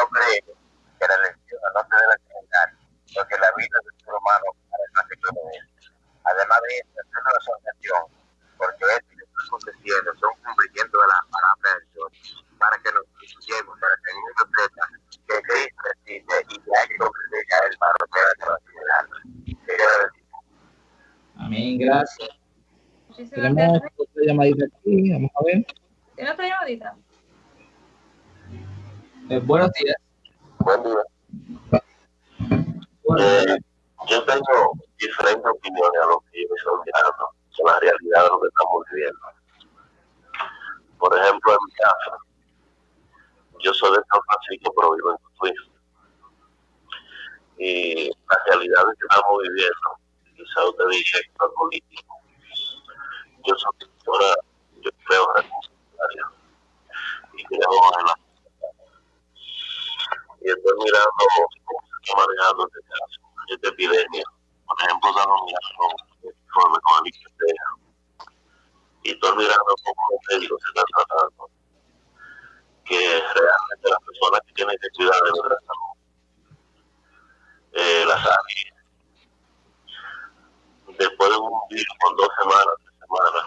yo creo que la elección no se debe celebrar, porque la vida del ser humano es más que Además de eso, es una asociación, porque lo que está aconteciendo son cumplimiento de las palabras para que nos incluyamos, para que el mundo sepa que Cristo existe y que hay que comprender el paro que va a Amén, gracias. Tenemos otra llamadita aquí, vamos a ver. ¿Tiene otra llamadita? Eh, buenos días. Buen día. Eh, yo tengo diferentes opiniones a lo que ellos están mirando, son la realidad de lo que estamos viviendo. Por ejemplo, en mi casa, yo soy de San Francisco, pero vivo en Cotuí. Y la realidad que estamos viviendo, quizá usted dice que es político. Yo soy ahora, yo creo en la y creo en la estoy mirando cómo se está manejando este esta epidemia. Por ejemplo, estamos mirando con el IPC y estoy mirando cómo los médicos se están tratando. Que realmente las personas que tienen que cuidar de nuestra salud, eh, las áreas, después de un virus con dos semanas, tres semanas,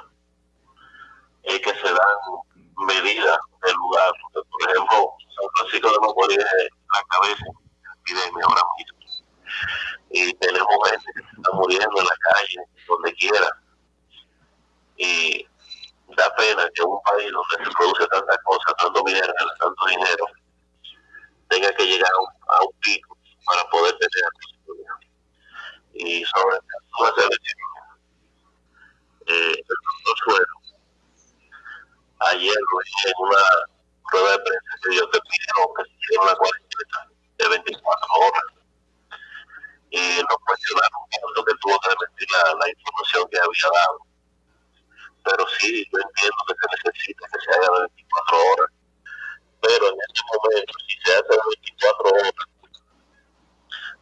es que se dan medidas del lugar. Por ejemplo, San Francisco de Macorís la cabeza epidemia ahora mismo. Y tenemos gente que está muriendo en la calle, donde quiera. Y da pena que un país donde se produce tanta cosa, tanto dinero, tanto dinero, tenga que llegar a un, pico para poder tener y sobre todo las elecciones. Eh, el doctor Suero, ayer en una prueba de prensa que yo te pidieron que se hiciera una cuarentena de 24 horas. Y no cuestionaron lo que tuvo que repetir la, la información que había dado. Pero sí, yo entiendo que se necesita que se haga de 24 horas. Pero en este momento, si se hace de 24 horas,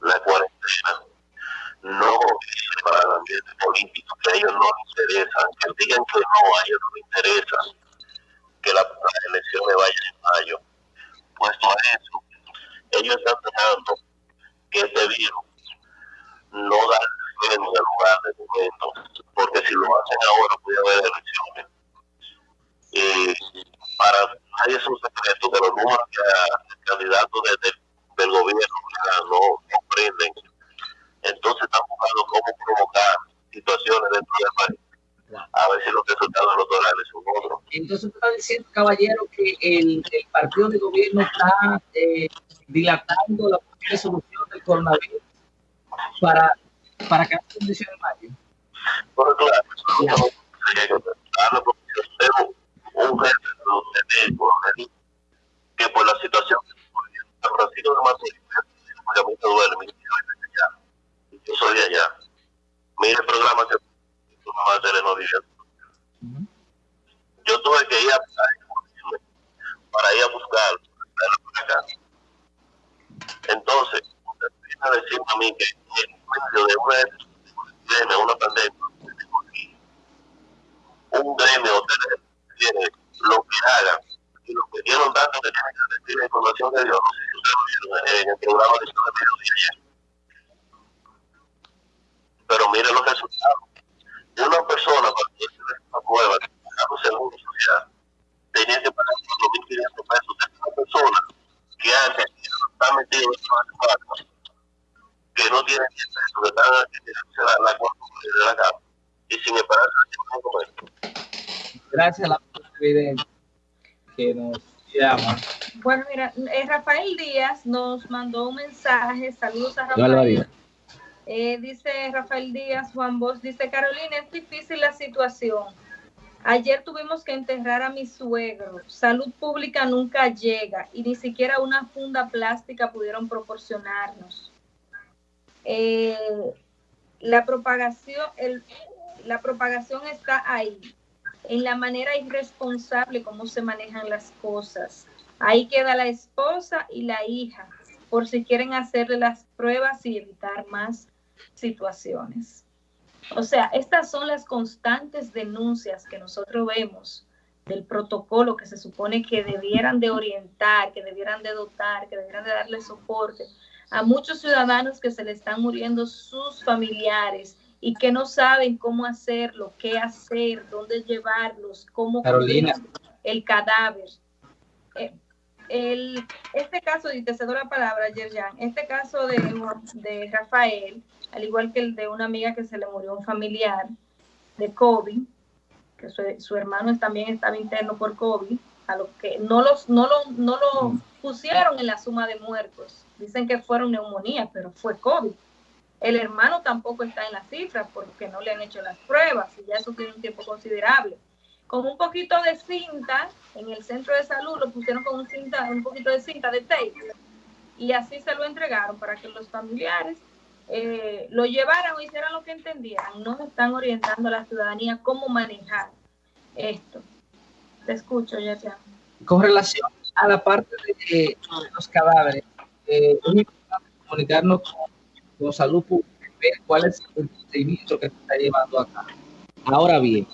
la cuarentena no es para el ambiente político, que a ellos no les interesa, que digan que no, a ellos no les interesa que la, las elecciones vayan en mayo. Puesto a eso, ellos están tratando que este virus no da en el lugar de momento, porque si lo hacen ahora puede haber elecciones. Y para nadie es un secreto que los números que el candidato del gobierno no comprenden. Entonces están buscando cómo provocar situaciones dentro del país a ver si los resultados electorales son otros. Entonces está diciendo, caballero, que el, el partido de gobierno está eh, dilatando la resolución del coronavirus para, para que haya condiciones en mayo. Bueno, claro, claro. un jefe que por la situación que de a mí me duele, yo soy de allá. Mire el programa que mamá de telenovelas. Yo tuve que ir a para ir a buscar acá. Entonces, empieza a decirme a mí que en medio de una epidemia, una pandemia, un gremio tiene lo que hagan y lo que dieron datos que tienen que decir la información de Dios, no sé si ustedes lo vieron en el programa de mediodía Pero miren los resultados. Una persona para poder tener una prueba que pagamos en una sociedad tenía que pagar 4.500 pesos de una persona que que está metido en una que no tiene 10 pesos, que están que la, la de la casa y sin embargo Gracias a la presidenta que nos llama. Bueno, mira, eh, Rafael Díaz nos mandó un mensaje. Saludos a Rafael. Eh, dice Rafael Díaz, Juan Bosch, dice Carolina, es difícil la situación. Ayer tuvimos que enterrar a mi suegro. Salud pública nunca llega y ni siquiera una funda plástica pudieron proporcionarnos. Eh, la propagación, el, la propagación está ahí, en la manera irresponsable como se manejan las cosas. Ahí queda la esposa y la hija, por si quieren hacerle las pruebas y evitar más situaciones. O sea, estas son las constantes denuncias que nosotros vemos del protocolo que se supone que debieran de orientar, que debieran de dotar, que debieran de darle soporte a muchos ciudadanos que se le están muriendo sus familiares y que no saben cómo hacerlo, qué hacer, dónde llevarlos, cómo Carolina. el cadáver. Eh, el, este caso, y te cedo la palabra, Yerjan, este caso de, de Rafael, al igual que el de una amiga que se le murió un familiar de COVID, que su, hermano también estaba interno por COVID, a lo que no, los, no, lo, no lo pusieron en la suma de muertos. Dicen que fueron neumonía, pero fue COVID. El hermano tampoco está en la cifra porque no le han hecho las pruebas y ya eso tiene un tiempo considerable. Con un poquito de cinta, en el centro de salud lo pusieron con un, cinta, un poquito de cinta de tape y así se lo entregaron para que los familiares eh, lo llevaran o hicieran lo que entendieran. No están orientando a la ciudadanía cómo manejar esto. Te escucho, ya Con relación a la parte de, los cadáveres, eh, es importante comunicarnos con, salud pública, ver cuál es el procedimiento que se está llevando acá. Ahora bien,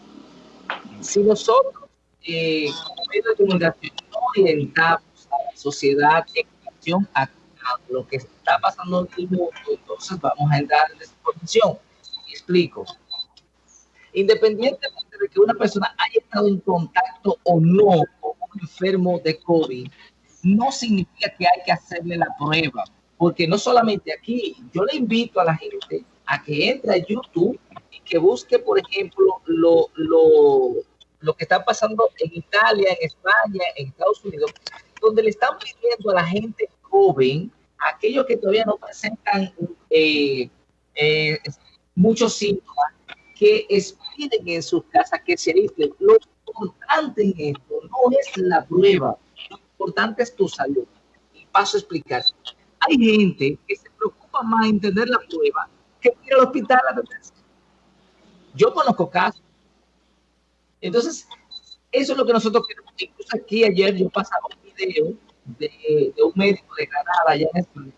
si nosotros, eh, como medio de comunicación, no orientamos a la sociedad en relación a lo que está pasando en el mundo, entonces vamos a entrar en. Y explico. Independientemente de que una persona haya estado en contacto o no con un enfermo de COVID, no significa que hay que hacerle la prueba, porque no solamente aquí, yo le invito a la gente a que entre a YouTube y que busque, por ejemplo, lo, lo, lo que está pasando en Italia, en España, en Estados Unidos, donde le están pidiendo a la gente joven aquellos que todavía no presentan eh, eh, muchos síntomas, que esperen en sus casas, que se aíslen. Lo importante en esto no es la prueba, importante es tu salud. Y paso a explicar. Hay gente que se preocupa más en tener la prueba que ir al hospital a Yo conozco casos. Entonces, eso es lo que nosotros queremos. Incluso aquí ayer yo pasaba un video de, un médico de Granada, allá en España,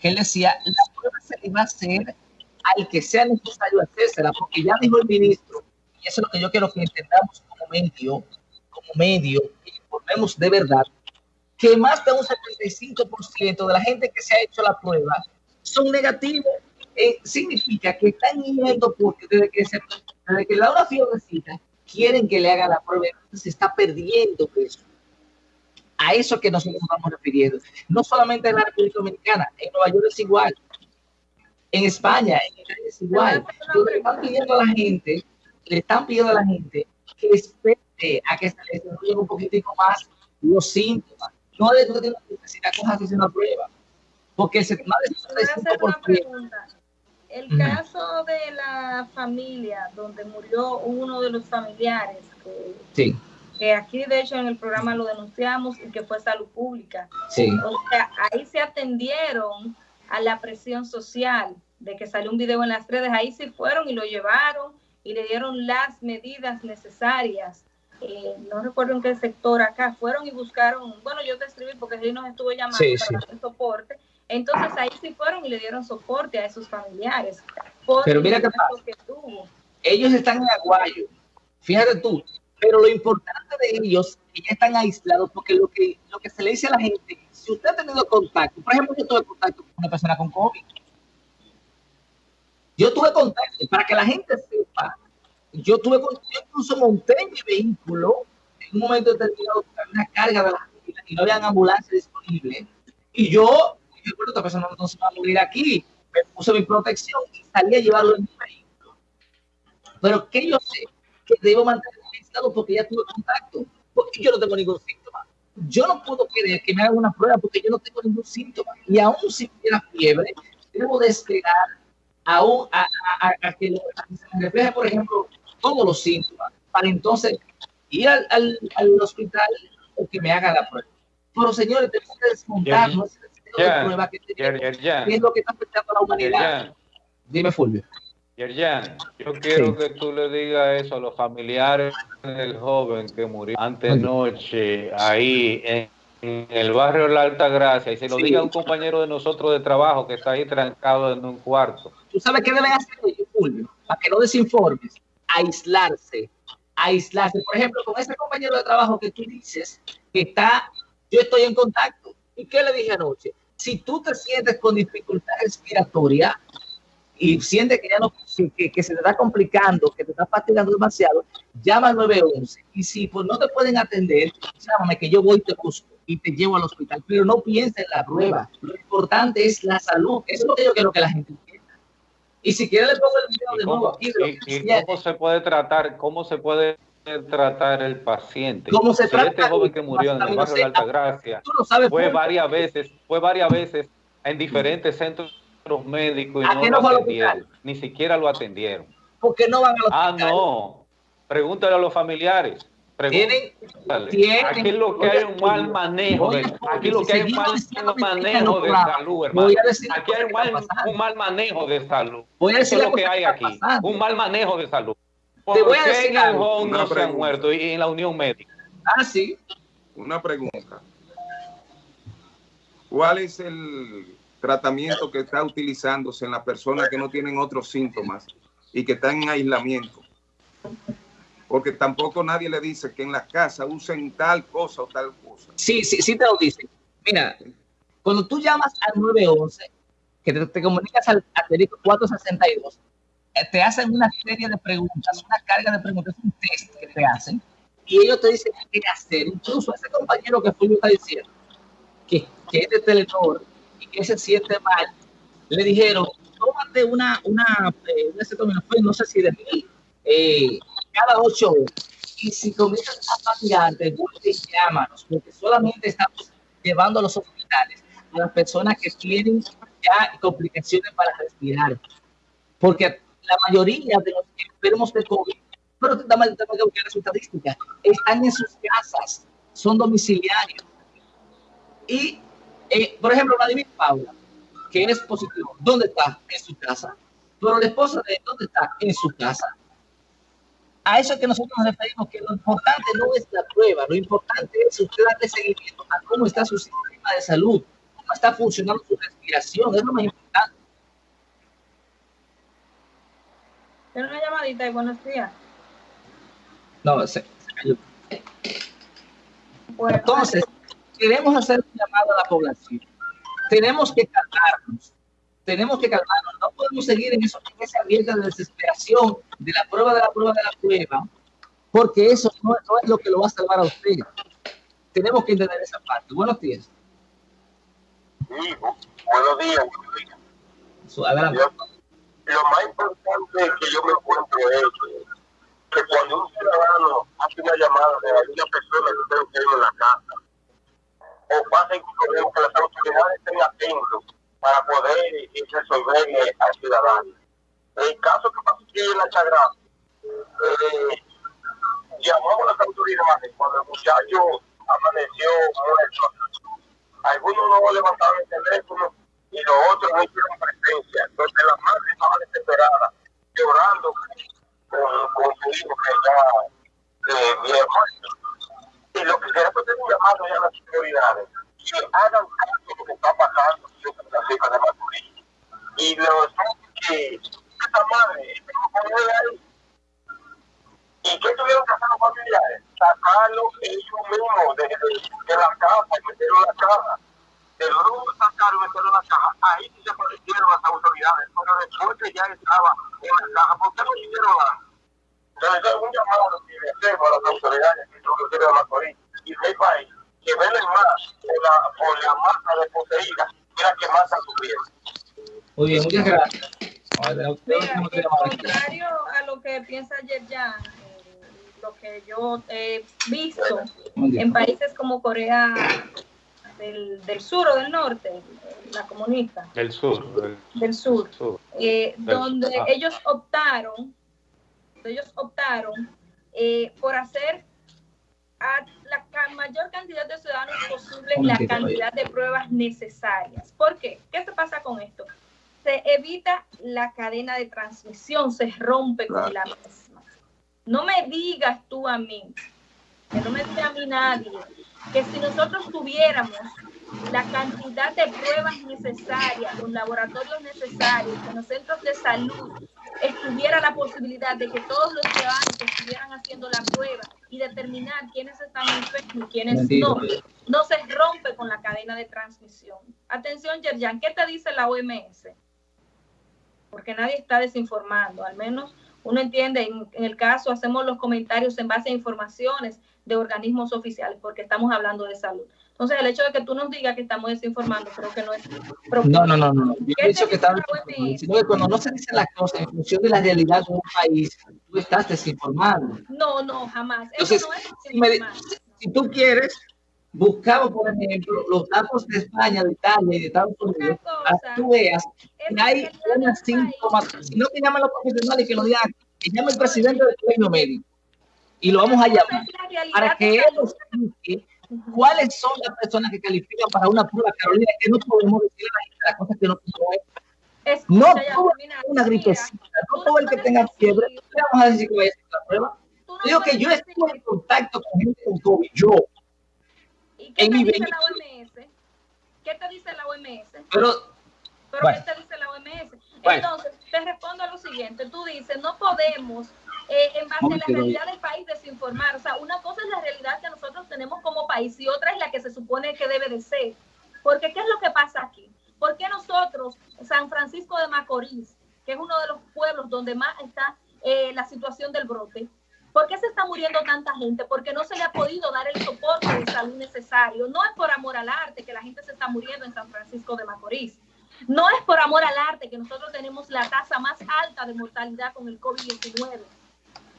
que él decía, la prueba se le va a hacer al que sea necesario hacérsela, porque ya dijo el ministro, y eso es lo que yo quiero que entendamos como medio, como medio, y informemos de verdad, que más de un 75% de la gente que se ha hecho la prueba son negativos. Eh, significa que están yendo porque desde que, se, desde que le da una fiebrecita, quieren que le haga la prueba, se está perdiendo eso a eso que nosotros estamos refiriendo. No solamente en la República Dominicana, en Nueva York es igual, en España es igual. le están pidiendo a la gente, le están pidiendo a la gente que espere a que se desarrollen un poquitico más los síntomas. No de no tiene necesidad cosas hacer una prueba. Porque más de El caso de la familia donde murió uno de los familiares que sí que aquí de hecho en el programa lo denunciamos y que fue salud pública. Sí. O sea, ahí se atendieron a la presión social de que salió un video en las redes, ahí sí fueron y lo llevaron y le dieron las medidas necesarias. Eh, no recuerdo en qué sector acá, fueron y buscaron, bueno, yo te escribí porque él nos estuvo llamando para dar soporte, entonces ahí sí fueron y le dieron soporte a esos familiares. Pero mira qué pasa. Que Ellos están en Aguayo, fíjate tú, pero lo importante de ellos que ya están aislados, porque lo que, lo que se le dice a la gente, si usted ha tenido contacto, por ejemplo, yo tuve contacto con una persona con COVID. Yo tuve contacto, para que la gente sepa, yo tuve yo incluso monté mi vehículo en un momento determinado una carga de la y no había ambulancia disponible. Y yo, yo esta persona no se va a morir aquí, me puse mi protección y salí a llevarlo en mi vehículo. Pero que yo sé que debo mantener porque ya tuve contacto, porque yo no tengo ningún síntoma. Yo no puedo querer que me hagan una prueba porque yo no tengo ningún síntoma. Y aún si tuviera fiebre, debo de esperar a, a, que, se me refleje, por ejemplo, todos los síntomas, para entonces ir al, al, hospital o que me haga la prueba. Pero señores, tenemos que desmontar no prueba que es lo que está afectando a la humanidad. Dime, Fulvio. Yerjan, yo quiero que tú le digas eso a los familiares del joven que murió antenoche ahí en, el barrio La Alta Gracia y se lo diga a un compañero de nosotros de trabajo que está ahí trancado en un cuarto. ¿Tú sabes qué deben hacer ellos, Fulvio? Para que no desinformes, aislarse, aislarse. Por ejemplo, con ese compañero de trabajo que tú dices, que está, yo estoy en contacto. ¿Y qué le dije anoche? Si tú te sientes con dificultad respiratoria y sientes que ya no, que, se te está complicando, que te está fatigando demasiado, llama al 911. Y si pues, no te pueden atender, llámame que yo voy y te busco y te llevo al hospital. Pero no pienses en la prueba. Lo importante es la salud. Eso es lo que yo quiero que la gente. Y si quiere le pongo el video de nuevo aquí. ¿Y, cómo se puede tratar? ¿Cómo se puede tratar el paciente. ¿Cómo se trata? Este joven que murió en el barrio de Altagracia fue varias veces, fue varias veces en diferentes centros médicos y no lo atendieron. Ni siquiera lo atendieron. ¿Por qué no van ah, hospital? Ah, no. Pregúntale a los familiares. Tienen, aquí lo que hay un mal manejo de, aquí lo que hay un mal manejo de salud, hermano. Aquí hay un mal, un mal manejo de salud. Voy a decir Eso es lo que hay aquí, un mal manejo de salud. Te voy a decir algo. no se han muerto y en la Unión Médica? Ah, sí. Una pregunta. ¿Cuál es el tratamiento que está utilizándose en las personas que no tienen otros síntomas y que están en aislamiento? Porque tampoco nadie le dice que en la casa usen tal cosa o tal cosa. Sí, sí, sí te lo dicen. Mira, cuando tú llamas al 911, que te, comunicas al asterisco 462, eh, te hacen una serie de preguntas, una carga de preguntas, un test que te hacen, y ellos te dicen qué hacer. Incluso ese compañero que Fulvio está diciendo, que, es de Telenor y que se siente mal, le dijeron, tómate una, una, eh, no sé si de mí, eh, cada ocho horas. Y si comienzas a fatigarte, vuelve y llámanos, porque solamente estamos llevando a los hospitales a las personas que tienen ya complicaciones para respirar. Porque la mayoría de los enfermos de COVID, pero también tenemos que ver su estadística, están en sus casas, son domiciliarios. Y, eh, por ejemplo, Vladimir Paula, que es positivo, ¿dónde está? En su casa. Pero la esposa de ¿dónde está? En su casa. A eso es que nosotros nos referimos, que lo importante no es la prueba, lo importante es usted darle seguimiento a cómo está su sistema de salud, cómo está funcionando su respiración, es lo más importante. Tiene una llamadita y buenos días. No, se, cayó. Entonces, queremos hacer un llamado a la población. Tenemos que calmarnos. Tenemos que calmarnos. No podemos seguir en, eso, en esa abierta de desesperación de la prueba de la prueba de la prueba, porque eso no, es lo que lo va a salvar a usted. Tenemos que entender esa parte. Buenos días. Sí, buenos días. Adelante lo más importante que yo me encuentro es que cuando un ciudadano hace una llamada de alguna persona que usted tiene en la casa, o pasa que las autoridades estén atentos poder resolverle al ciudadano. El caso que pasó aquí en la Chagra, eh, llamamos a las autoridades cuando el muchacho amaneció muerto. Algunos no levantaron el teléfono y los otros no hicieron presencia. Entonces la madre estaba desesperada, llorando con, con su hijo que ya eh, bien muerto. Y lo que queremos es un llamado a las autoridades que hagan caso de lo que está pasando de Maturín. Y los que esta madre, esta ahí, ¿Y qué tuvieron que hacer los familiares? Sacarlo ellos mismos de, de, la casa, metieron la casa el grupo sacaron meterlo en la caja, ahí sí se aparecieron las autoridades, pero después que ya estaba en la caja, ¿por qué no hicieron nada? Entonces, es un llamado que le hacemos a las autoridades que son los de Macorís y del país, que velen más por la, por la masa de poseída que más sufrido. Muy bien, muchas gracias. Mira, contrario a lo que piensa Yerjan, eh, lo que yo he visto en países como Corea del, sur o del norte, la comunista. Del sur. Del, sur. Eh, donde ah. ellos optaron, ellos optaron eh, por hacer a la mayor cantidad de ciudadanos posible la cantidad de pruebas necesarias. ¿Por qué? ¿Qué se pasa con esto? Se evita la cadena de transmisión, se rompe con la misma. No me digas tú a mí, que no me diga a mí nadie, que si nosotros tuviéramos la cantidad de pruebas necesarias, los laboratorios necesarios, en los centros de salud, estuviera la posibilidad de que todos los ciudadanos estuvieran haciendo la prueba y determinar quiénes están enfermos y quiénes no, no se rompe con la cadena de transmisión. Atención, Yerjan, ¿qué te dice la OMS? Porque nadie está desinformando, al menos uno entiende, en, en, el caso hacemos los comentarios en base a informaciones de organismos oficiales, porque estamos hablando de salud. Entonces, el hecho de que tú nos digas que estamos desinformando, creo que no es. No, no, no, no. Yo he dicho que estamos. Sino que cuando no se dicen las cosas en función de la realidad de un país, tú estás desinformando. No, no, jamás. Entonces, no es si, tú quieres, buscamos, por ejemplo, los datos de España, de Italia y de Estados Unidos, que tú veas que hay una síntomas. Si no que llamen los profesionales que lo digan, que llame el presidente del colegio médico y lo vamos a llamar para que él explique ¿Cuáles son las personas que califican para una prueba, Carolina? Que no podemos decir a la gente las cosas que no podemos No todo una gripecita, no todo el que tenga fiebre, le vamos a decir que vaya a hacer la prueba. Digo que yo estuve en contacto con gente con COVID, yo. ¿Y qué te dice la OMS? ¿Qué te dice la OMS? Pero, Pero ¿qué te dice la OMS? Entonces, te respondo a lo siguiente. Tú dices, no podemos eh, en base a la realidad del país desinformar. O sea, una cosa es la realidad que nosotros tenemos como país y otra es la que se supone que debe de ser. Porque ¿qué es lo que pasa aquí? ¿Por qué nosotros, San Francisco de Macorís, que es uno de los pueblos donde más está eh, la situación del brote, ¿Por qué se está muriendo tanta gente? Porque no se le ha podido dar el soporte de salud necesario. No es por amor al arte que la gente se está muriendo en San Francisco de Macorís. No es por amor al arte que nosotros tenemos la tasa más alta de mortalidad con el COVID-19.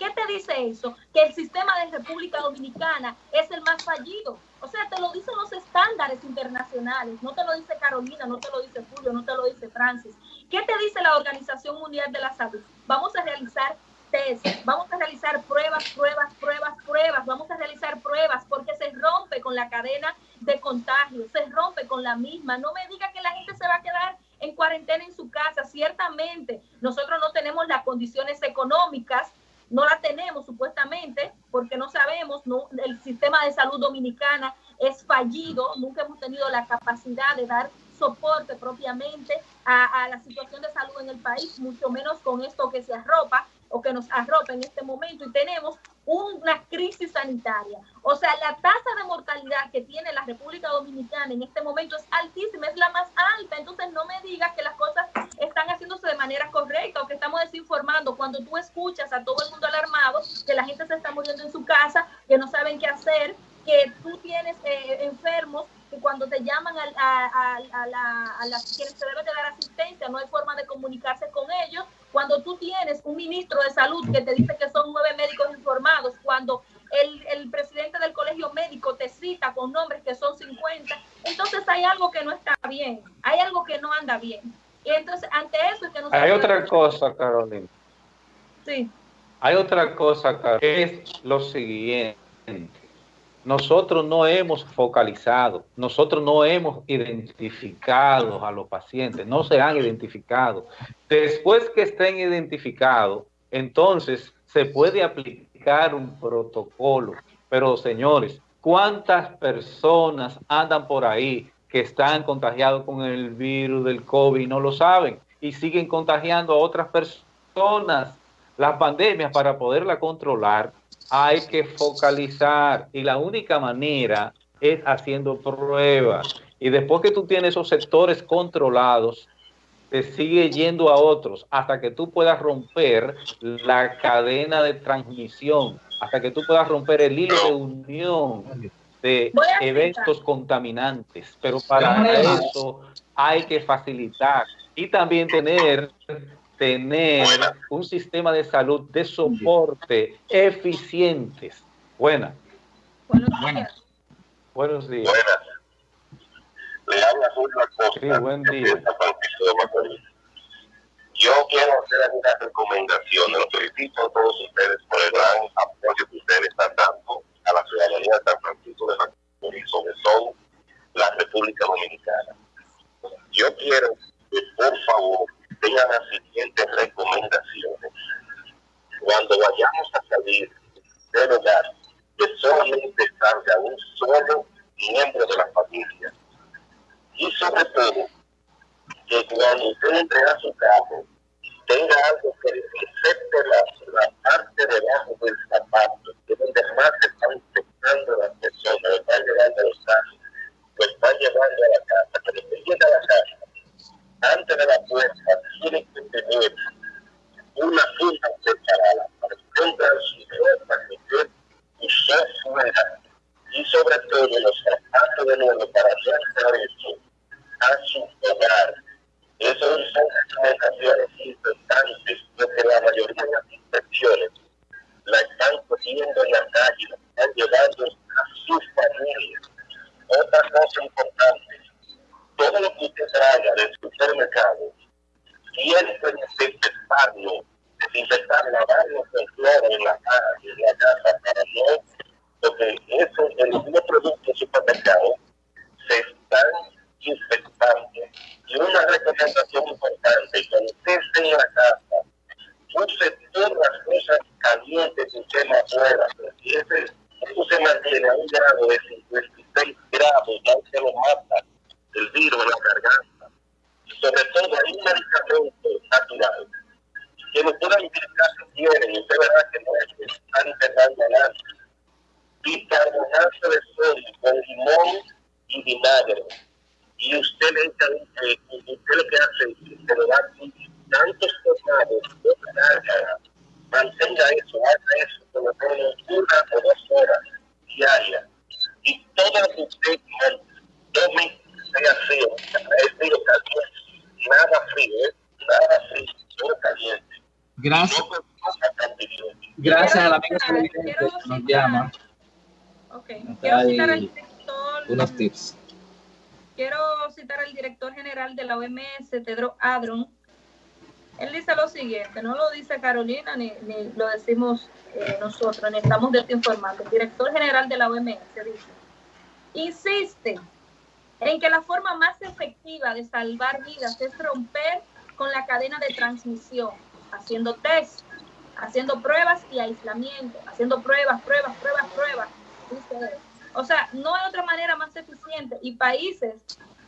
¿Qué te dice eso? Que el sistema de República Dominicana es el más fallido. O sea, te lo dicen los estándares internacionales. No te lo dice Carolina, no te lo dice Julio, no te lo dice Francis. ¿Qué te dice la Organización Mundial de la Salud? Vamos a realizar test, vamos a realizar pruebas, pruebas, pruebas, pruebas, vamos a realizar pruebas porque se rompe con la cadena de contagio, se rompe con la misma. No me diga que la gente se va a quedar en cuarentena en su casa. Ciertamente, nosotros no tenemos las condiciones económicas no la tenemos supuestamente porque no sabemos, no, el sistema de salud dominicana es fallido, nunca hemos tenido la capacidad de dar soporte propiamente a, a, la situación de salud en el país, mucho menos con esto que se arropa o que nos arropa en este momento y tenemos una crisis sanitaria. O sea, la tasa de mortalidad que tiene la República Dominicana en este momento es altísima, es la más alta. Entonces no me digas que las cosas están haciéndose de manera correcta o que estamos desinformando. Cuando tú escuchas a todo el mundo alarmado, que la gente se está muriendo en su casa, que no saben qué hacer, que tú tienes eh, enfermos que cuando te llaman a, a, a, la, a las quienes se debe de dar asistencia, no hay forma de comunicarse con ellos. Cuando tú tienes un ministro de salud que te dice que son nueve médicos informados, cuando el, el presidente del colegio médico te cita con nombres que son 50, entonces hay algo que no está bien, hay algo que no anda bien. Y entonces, ante eso es que nosotros... Hay otra cosa, Carolina. Sí. Hay otra cosa, Carolina, que es lo siguiente nosotros no hemos focalizado, nosotros no hemos identificado a los pacientes, no se han identificado. Después que estén identificados, entonces se puede aplicar un protocolo. Pero señores, ¿cuántas personas andan por ahí que están contagiados con el virus del COVID y no lo saben? Y siguen contagiando a otras personas. Las pandemias para poderla controlar hay que focalizar y la única manera es haciendo pruebas. Y después que tú tienes esos sectores controlados, te sigue yendo a otros hasta que tú puedas romper la cadena de transmisión, hasta que tú puedas romper el hilo de unión de eventos contaminantes. Pero para eso hay que facilitar y también tener tener un sistema de salud de soporte eficientes. Buena. Buenas. Buenos días. Buenas. Le habla Julio Acosta. Sí, buen día. Yo quiero hacer algunas recomendaciones. Los felicito a todos ustedes por el gran apoyo que ustedes están dando a la ciudadanía de San Francisco de Macorís, sobre todo la República Dominicana. Yo quiero que, por favor, tengan las siguientes recomendaciones. Cuando vayamos a salir del hogar, que solamente salga un solo miembro de la familia. Y sobre todo, que cuando usted entre su carro, tenga algo que infecte la, la parte debajo del zapato, que donde más se están infectando las personas, lo están llevando a los casos, lo están llevando a la casa, que llega a la casa, antes de la puerta, tiene que tener una funda separada para pongan su ropa que usó fuera y sobre todo los zapatos de nuevo para hacer eso a su hogar esas son recomendaciones importantes porque la mayoría de las infecciones la están cogiendo en la calle, están llevando a sus familias. Otra cosa importante, todo lo que usted traiga del supermercado, que desinfectarlo, desinfectar, lavarlo con cloro en la en la casa, para no, porque eso, el mismo producto del supermercado se están infectando y una recomendación importante, cuando usted esté en la casa, use todas las cosas calientes que usted no pueda. Si ese, eso se mantiene a un grado de 56 grados, ya usted lo mata el virus en la garganta. Y sobre todo hay un medicamento natural que no pueda identificar si tienen, y usted verá que no es que están intentando nada. Bicarbonato de sodio con limón y vinagre y usted le echa, eh, usted lo que hace es que le da tantos tomados de carga, mantenga eso, haga eso por lo menos una o dos horas diarias. Y todo lo que usted sea frío, es frío caliente, nada frío, ¿eh? nada frío, todo caliente. Gracias. No Gracias a la amiga que nos llama. Ok, quiero citar al director. Unos tips quiero citar al director general de la OMS, Tedro Adron. Él dice lo siguiente, no lo dice Carolina ni, lo decimos eh, nosotros, ni estamos de esto informando. El director general de la OMS dice, insiste en que la forma más efectiva de salvar vidas es romper con la cadena de transmisión, haciendo test, haciendo pruebas y aislamiento, haciendo pruebas, pruebas, pruebas, pruebas. Dice o sea, no hay otra manera más eficiente y países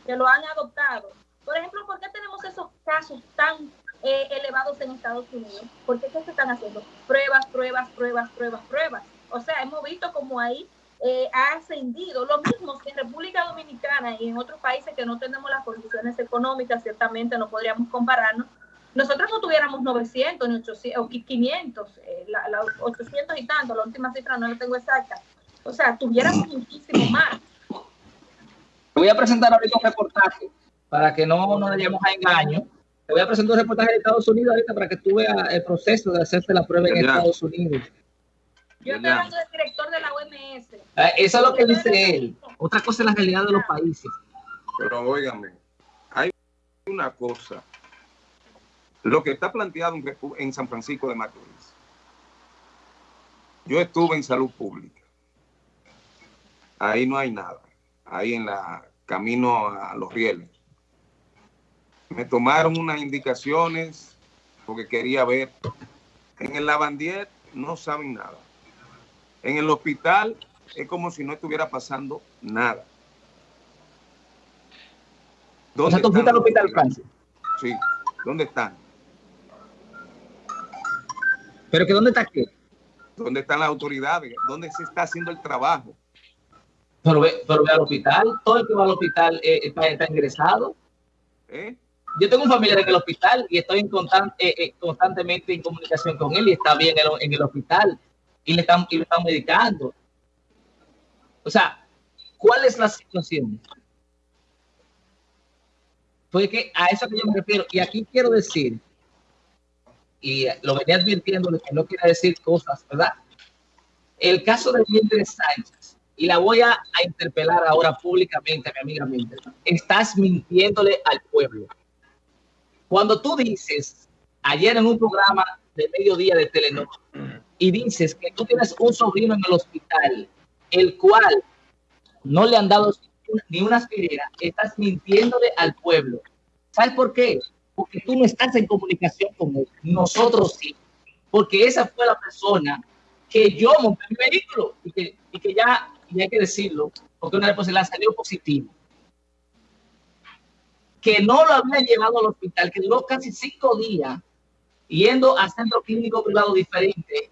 que lo han adoptado. Por ejemplo, ¿por qué tenemos esos casos tan eh, elevados en Estados Unidos? ¿Por qué se están haciendo? Pruebas, pruebas, pruebas, pruebas, pruebas. O sea, hemos visto como ahí eh, ha ascendido. Lo mismo que en República Dominicana y en otros países que no tenemos las condiciones económicas, ciertamente no podríamos compararnos. Nosotros no tuviéramos 900 ni 800, o 500, eh, la, 800 y tanto, la última cifra no la tengo exacta o sea, tuviéramos muchísimo más. Voy a presentar ahorita un reportaje para que no nos vayamos a engaño. Te voy a presentar un reportaje de Estados Unidos ahorita para que tú veas el proceso de hacerte la prueba en Estados Unidos. Yo estoy hablando del director de la OMS. Eh, eso es lo que dice él. Otra cosa es la realidad de los países. Pero óigame, hay una cosa. Lo que está planteado en San Francisco de Macorís. Yo estuve en salud pública ahí no hay nada. Ahí en la camino a los rieles. Me tomaron unas indicaciones porque quería ver. En el lavandier no saben nada. En el hospital es como si no estuviera pasando nada. ¿Dónde ¿tú fuiste al hospital, Francis? Sí. ¿Dónde están? ¿Pero que dónde está qué? ¿Dónde están las autoridades? ¿Dónde se está haciendo el trabajo? Pero ve, pero ve al hospital, todo el que va al hospital eh, está, ingresado. ¿Eh? Yo tengo un familiar en el hospital y estoy en eh, constantemente en comunicación con él y está bien en el, hospital y le, están, y le están medicando. O sea, ¿cuál es la situación? Porque a eso que yo me refiero, y aquí quiero decir, y lo venía advirtiendo de que no quiere decir cosas, ¿verdad? El caso de Mildred Sánchez y la voy a, interpelar ahora públicamente, mi amiga Mildred. Estás mintiéndole al pueblo. Cuando tú dices, ayer en un programa de mediodía de Telenor, y dices que tú tienes un sobrino en el hospital, el cual no le han dado ni una aspirina, estás mintiéndole al pueblo. ¿Sabes por qué? Porque tú no estás en comunicación con él. Nosotros sí. Porque esa fue la persona que yo monté mi vehículo y que, y que ya y hay que decirlo, porque una responsabilidad salió positivo, que no lo habían llevado al hospital, que duró casi cinco días yendo a centro clínico privado diferente,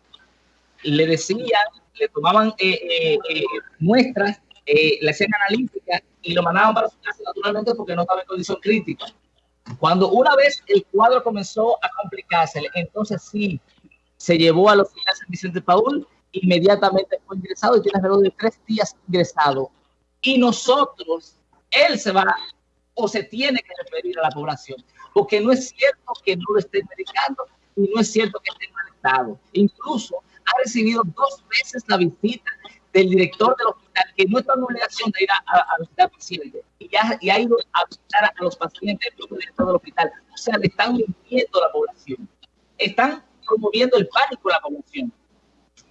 le decían, le tomaban eh, eh, muestras, le hacían analítica y lo mandaban para su casa naturalmente porque no estaba en condición crítica. Cuando una vez el cuadro comenzó a complicarse, entonces sí, se llevó al hospital San Vicente Paul, inmediatamente fue ingresado y tiene alrededor de tres días ingresado. Y nosotros, él se va o se tiene que referir a la población, porque no es cierto que no lo estén medicando y no es cierto que esté mal estado. Incluso ha recibido dos veces la visita del director del hospital, que no está en obligación de ir a, visitar pacientes, y, ya, y ha ido a visitar a los pacientes del director del hospital. O sea, le están mintiendo a la población. Están promoviendo el pánico a la población.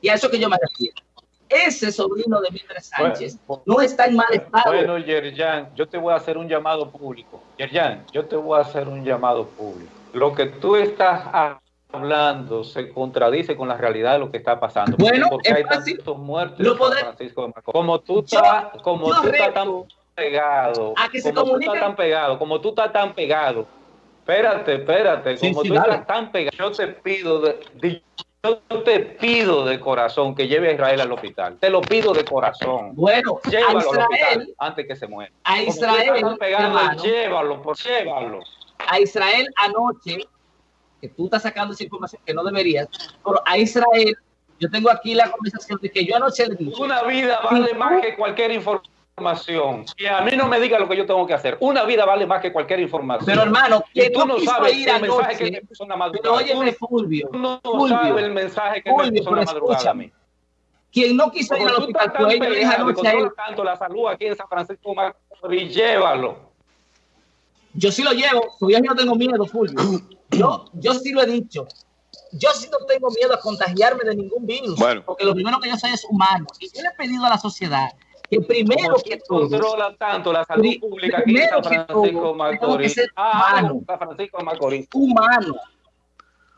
Y a eso que yo me refiero. Ese sobrino de Mildred Sánchez no está en mal estado. Bueno, Yerjan, yo te voy a hacer un llamado público. Yerjan, yo te voy a hacer un llamado público. Lo que tú estás hablando se contradice con la realidad de lo que está pasando. Bueno, porque hay tantos muertos Francisco de. Como tú estás, como tú estás tan pegado, como tú estás tan pegado, como tú estás tan pegado. Espérate, espérate, como tú estás tan pegado, yo te pido de, yo te pido de corazón que lleve a Israel al hospital. Te lo pido de corazón. Bueno, llévalo a Israel, al hospital antes que se muera. A Israel, pegado, llévalo, por, llévalo. A Israel anoche que tú estás sacando esa información que no deberías, pero a Israel, yo tengo aquí la conversación de que yo anoche le dije. Una vida vale más que cualquier información. Y a mí no me diga lo que yo tengo que hacer. Una vida vale más que cualquier información. Pero hermano, que tú no sabes ir el mensaje que me puso una madrugada. Pero óyeme, Fulvio. Tú no sabes el mensaje que me puso una madrugada a mí. Quien no quiso ir al hospital, pero ella deja anoche a él. tanto la salud aquí en San Francisco y llévalo. Yo sí lo llevo, todavía no tengo miedo, Fulvio. Yo, yo sí lo he dicho. Yo sí no tengo miedo a contagiarme de ningún virus, porque lo primero que yo soy es humano. Y yo le he pedido a la sociedad que primero que todo controla tanto la salud pública aquí en San Francisco Macorís. Ah, humano, San Francisco Macorís. Humano.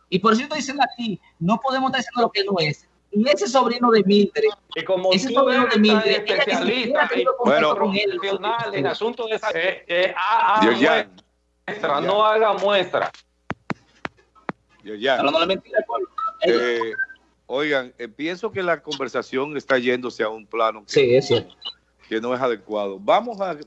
Y por eso estoy diciendo aquí, no podemos estar diciendo lo que no es. Y ese sobrino de Mildred, y como ese sobrino de Mildred, especialista bueno, con él, en asuntos de esa, eh, eh, ah, ah, muestra, no haga muestra. Eh, oigan, eh, pienso que la conversación está yéndose a un plano que, sí, es que no es adecuado. Vamos a,